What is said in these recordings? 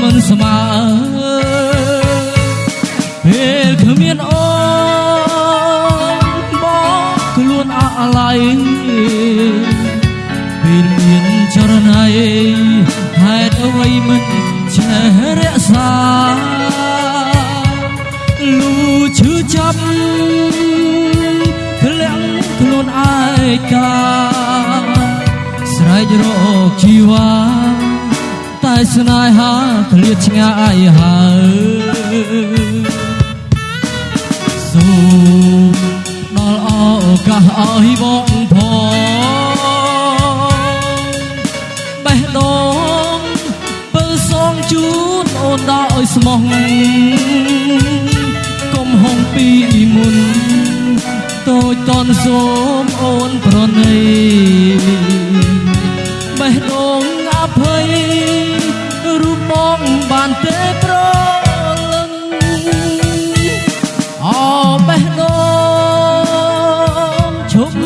មិនស្មើពេលគ្មានអូនបងខ្លួនអាឡ័យពេលមានចរណៃហេតុអ្វីមិនចេះរក្សាលូឈឺចាប់ធ្លាក់ខ្លួនឯកាស្រែករកជីវ៉ា តែស្នេហាឃ្លាតឆ្ងាយហើយសូមដល់ឱកាសឲ្យបងផងបេះដូងបើសងជូនអូនដោយស្មោះកុំហងពីមុនតូចតនសូមអូនប្រណីបេះដូងអភ័យរូប បងបានទេប្រលឹងអបេះដូងឈប់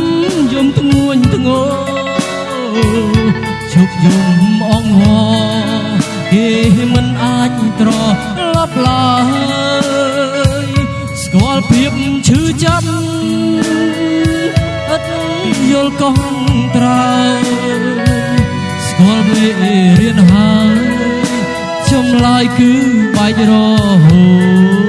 យំធ្ងួនធ្ងរឈប់យំអងហគេមិនអាចត្រឡប់ឡើយស្គាល់ភាពឈឺចាប់ឥតយល់កងត្រើយស្គាល់មេរៀនហើយ ចម្លើយគឺបាច់រហូត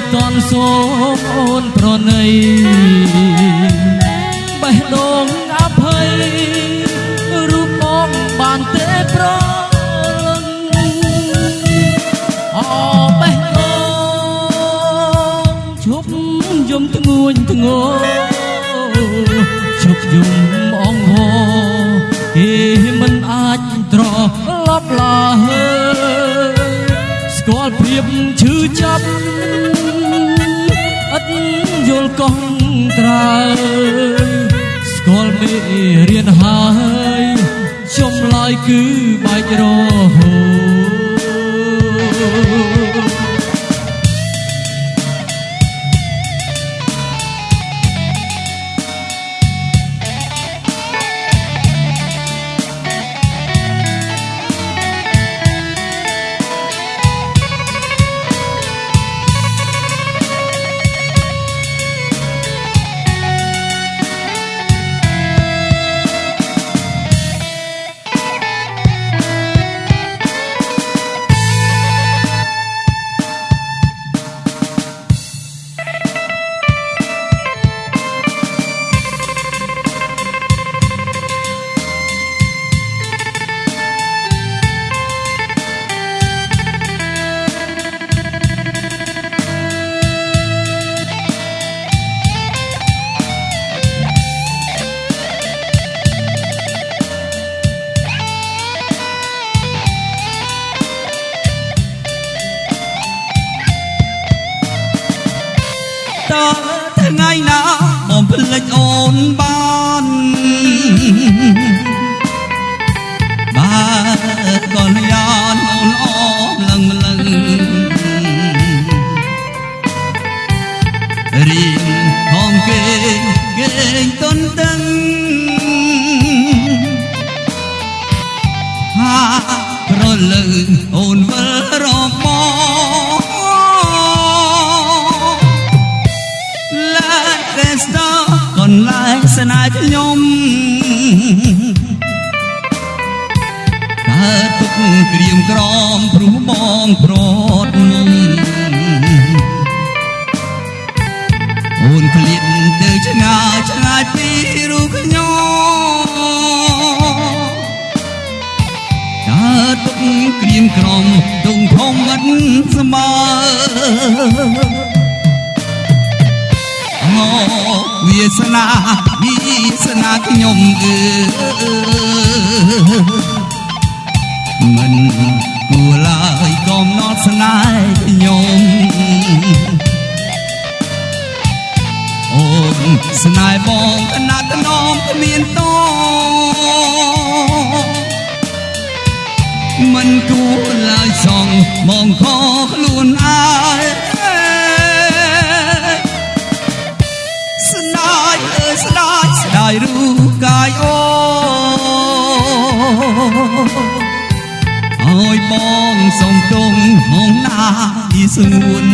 ចតន់សូមអូនប្រណីបេះដូងអភ័យរូបបងបានទេប្រលឹងអបេះដូងឈប់យំធ្ងួនធ្ងរឈប់យំអងហគេមិនអាចត្រឡប់ឡើយស្គាល់ភាពឈឺចាប់ យស្គាល់មេរៀនហើយចម្លើយគឺបាច់រហូត តថ្ងៃណាបំភ្លេចអូនបានបាទកូនយ៉ានអូនអមលឹងលឹងរីងហងគេគេទុនត កើតទុកក្រៀមក្រំព្រោះបងប្រត់មុំអូនឃ្លាតទៅឆ្ងាយឆ្ងាយពីរូបខ្ញុំកើតទុកក្រៀមក្រំដងធំមិនស្មើអូវាសនាវាសនាខ្ញុំអើ មិនគួរឡើយកំណត់ស្នេហ៍ខ្ញុំអូនស្នេហ៍បងកណាត់នំគ្មានតមិនគួរឡើយសងមកខខ្លួនឯងស្ដាយអើយស្ដាយស្ដាយរូបកាយអូ អើយបងសុំទងហងណាយស្ងួន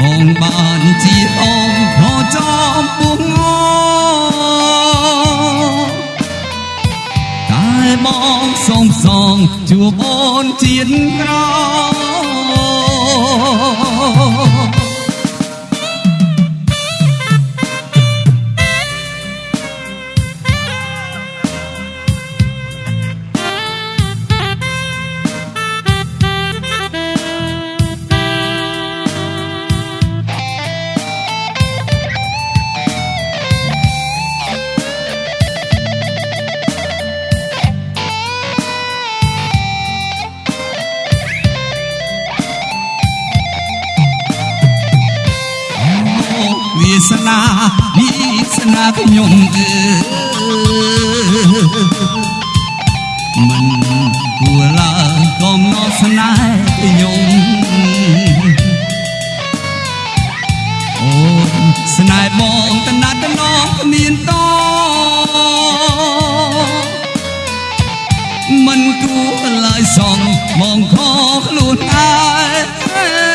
មកបានជាអងខចំពុងតែបងសុំសងជួបអូនជាតិក្រោ សនាវាសនាខ្ញុំអើមិនគួរឡើយកំណត់ស្នេហ៍ខ្ញុំអូនស្នេហ៍បងតណាត់តណងគ្មានតមិនគួរឡើយសងមកខខ្លួនឯង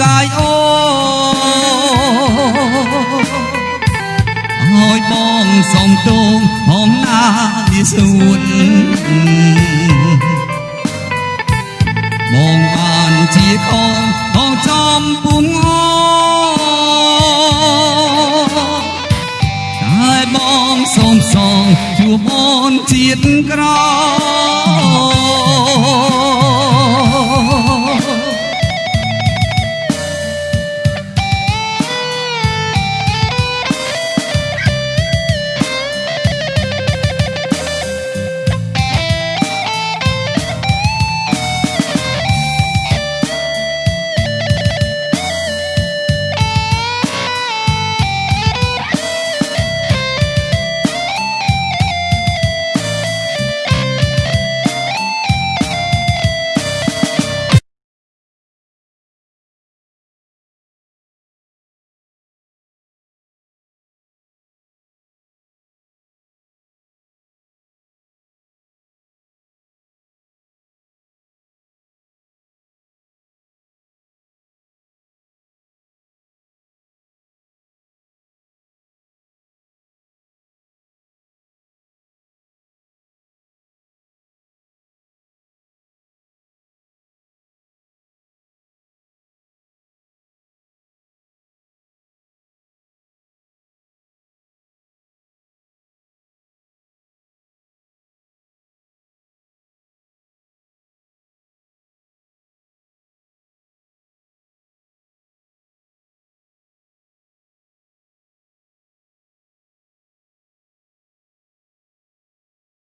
កាយអូអើយបងសុំទងហងណាវាសួនបងបានជាខងហងចំពុងតែបងសុំសងជួបអូនជាតិក្រោយ